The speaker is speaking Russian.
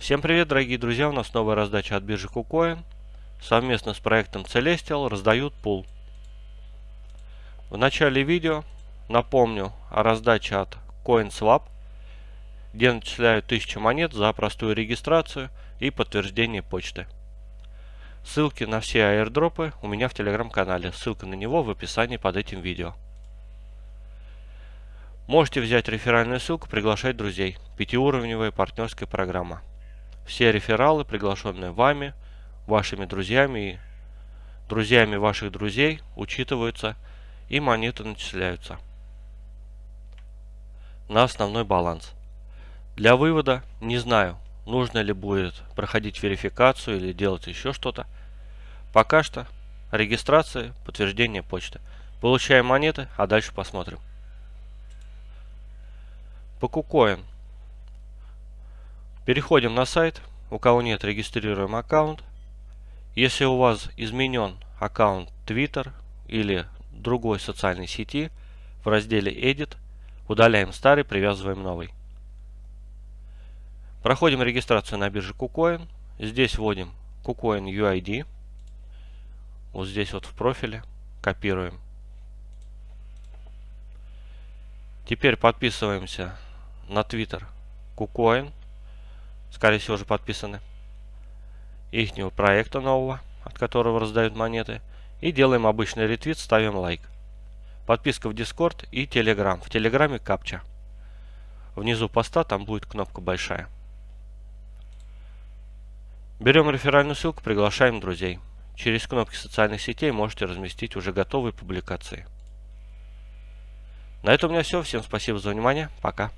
Всем привет, дорогие друзья! У нас новая раздача от биржи KuCoin. Совместно с проектом Celestial раздают пул. В начале видео напомню о раздаче от CoinSwap, где начисляют 1000 монет за простую регистрацию и подтверждение почты. Ссылки на все аирдропы у меня в телеграм-канале. Ссылка на него в описании под этим видео. Можете взять реферальную ссылку, приглашать друзей. Пятиуровневая партнерская программа. Все рефералы, приглашенные вами, вашими друзьями и друзьями ваших друзей, учитываются и монеты начисляются на основной баланс. Для вывода не знаю, нужно ли будет проходить верификацию или делать еще что-то. Пока что регистрация, подтверждение почты. Получаем монеты, а дальше посмотрим. По KuCoin. Переходим на сайт. У кого нет, регистрируем аккаунт. Если у вас изменен аккаунт Twitter или другой социальной сети, в разделе Edit удаляем старый, привязываем новый. Проходим регистрацию на бирже KuCoin. Здесь вводим KuCoin UID. Вот здесь вот в профиле. Копируем. Теперь подписываемся на Twitter KuCoin. Скорее всего уже подписаны. Ихнего проекта нового, от которого раздают монеты. И делаем обычный ретвит, ставим лайк. Подписка в Discord и Telegram. В Телеграме капча. Внизу поста там будет кнопка большая. Берем реферальную ссылку, приглашаем друзей. Через кнопки социальных сетей можете разместить уже готовые публикации. На этом у меня все. Всем спасибо за внимание. Пока.